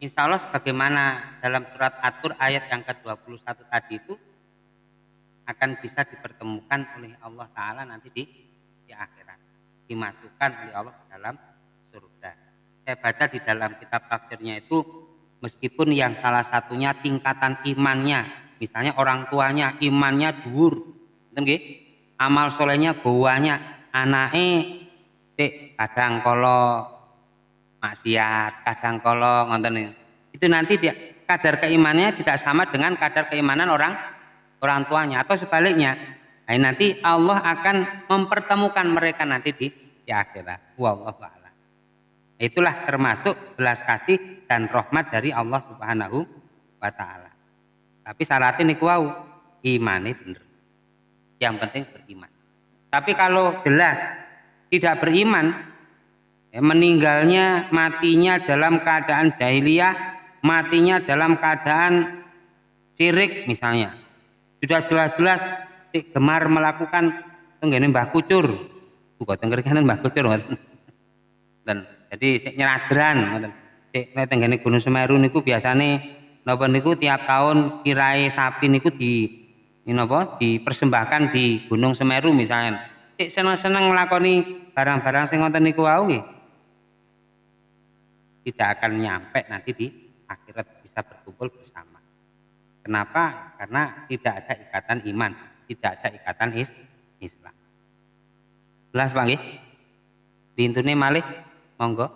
Insya Allah sebagaimana dalam surat Atur ayat yang ke-21 tadi itu akan bisa dipertemukan oleh Allah Ta'ala nanti di, di akhirat. Dimasukkan oleh Allah ke dalam surga. Saya baca di dalam kitab tafsirnya itu meskipun yang salah satunya tingkatan imannya, misalnya orang tuanya imannya dur, amal solehnya bawahnya, anaknya kadang kalau maksiat, kadang kolong, ngonten itu nanti dia kadar keimanannya tidak sama dengan kadar keimanan orang orang tuanya atau sebaliknya. Nah, nanti Allah akan mempertemukan mereka nanti di di akhirat. Wallahu a'lam. Itulah termasuk belas kasih dan rahmat dari Allah Subhanahu wa taala. Tapi syaratnya niku wau imane bener. Yang penting beriman. Tapi kalau jelas tidak beriman, Ya, meninggalnya matinya dalam keadaan jahiliyah matinya dalam keadaan sirik misalnya sudah jelas-jelas gemar melakukan tenggene mbah kucur. Buka tenggerkan mbah kucur dan jadi nyeradran ngoten. Sik Gunung Semeru niku biasane napa niku tiap tahun sirai sapi niku di ini napa dipersembahkan di Gunung Semeru misalnya. Sik seneng-seneng nglakoni barang-barang sing niku wau tidak akan nyampe nanti di akhirat bisa berkumpul bersama. Kenapa? Karena tidak ada ikatan iman, tidak ada ikatan is Islam. Jelas Pak nggih? Dintune malih monggo.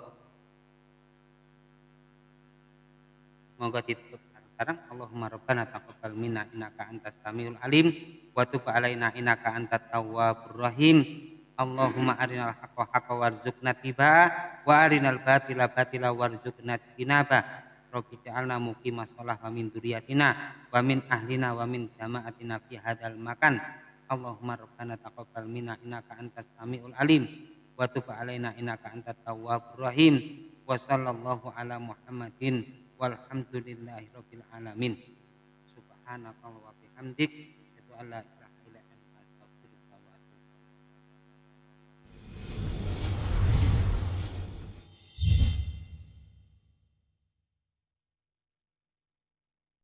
Monggo ditutup sekarang Allahumma rabbana taqabbal minna innaka antas samiul alim wa tub alaina innaka antat tawwabur rahim Allahumma arinal haqqa haqqa warzuqna tiba wa arinal batila batila warzuqna tinaba Rabbi ja'alna muqimah sholah wa min duriyatina wa min ahlina wa min jama'atina fi hadal makan. Allahumma rabbana taqabbal minna innaka antas samiul alim wa tub alaina innaka antat tawwabur rahim. Wa sallallahu ala muhammadin walhamdulillahi rabbil alamin. Subhanaka wa bihamdik itu Allah